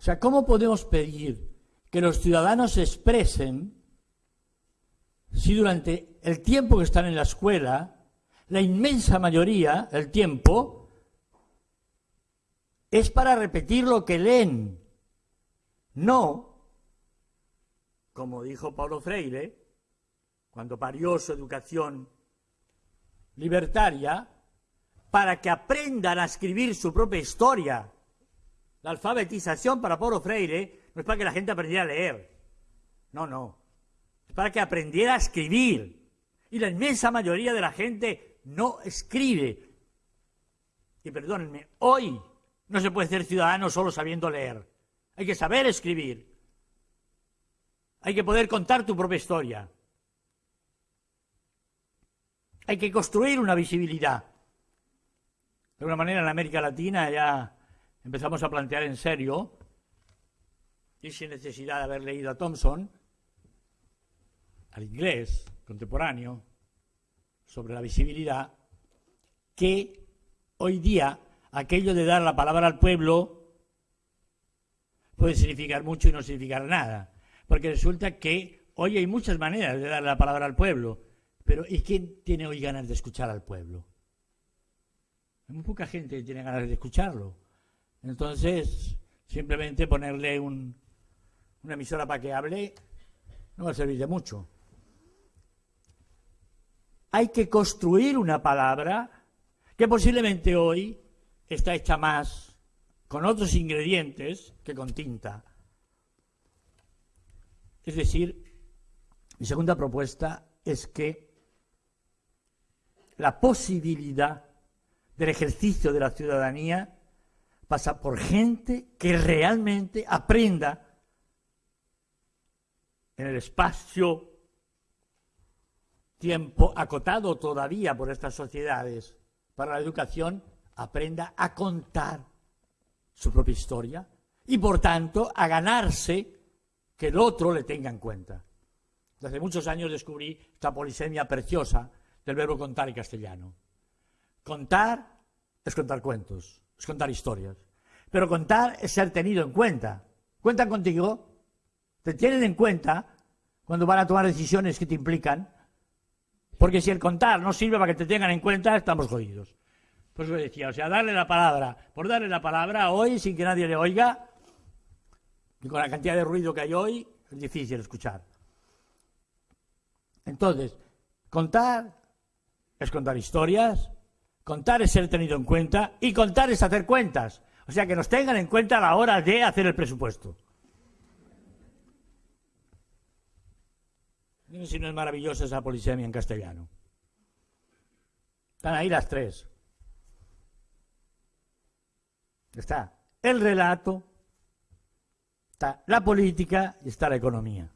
O sea, ¿cómo podemos pedir que los ciudadanos se expresen si durante el tiempo que están en la escuela, la inmensa mayoría del tiempo es para repetir lo que leen, no, como dijo Paulo Freire, cuando parió su educación libertaria, para que aprendan a escribir su propia historia. La alfabetización para Paulo Freire no es para que la gente aprendiera a leer. No, no. Es para que aprendiera a escribir. Y la inmensa mayoría de la gente no escribe. Y perdónenme, hoy no se puede ser ciudadano solo sabiendo leer. Hay que saber escribir. Hay que poder contar tu propia historia. Hay que construir una visibilidad. De alguna manera en América Latina ya empezamos a plantear en serio, y sin necesidad de haber leído a Thompson, al inglés contemporáneo, sobre la visibilidad, que hoy día aquello de dar la palabra al pueblo puede significar mucho y no significar nada. Porque resulta que hoy hay muchas maneras de dar la palabra al pueblo, pero ¿y quién tiene hoy ganas de escuchar al pueblo? Hay muy poca gente que tiene ganas de escucharlo. Entonces, simplemente ponerle una emisora para que hable no va a servir de mucho. Hay que construir una palabra que posiblemente hoy está hecha más con otros ingredientes que con tinta. Es decir, mi segunda propuesta es que la posibilidad del ejercicio de la ciudadanía pasa por gente que realmente aprenda en el espacio tiempo acotado todavía por estas sociedades para la educación, aprenda a contar su propia historia y por tanto a ganarse que el otro le tenga en cuenta. Desde muchos años descubrí esta polisemia preciosa del verbo contar en castellano. Contar es contar cuentos, es contar historias. Pero contar es ser tenido en cuenta. ¿Cuentan contigo? ¿Te tienen en cuenta cuando van a tomar decisiones que te implican? Porque si el contar no sirve para que te tengan en cuenta, estamos jodidos. Pues eso decía, o sea, darle la palabra, por darle la palabra hoy sin que nadie le oiga, y con la cantidad de ruido que hay hoy, es difícil escuchar. Entonces, contar es contar historias, contar es ser tenido en cuenta y contar es hacer cuentas. O sea, que nos tengan en cuenta a la hora de hacer el presupuesto. Dime si no es maravillosa esa polisemia en castellano. Están ahí las tres. Está el relato, está la política y está la economía.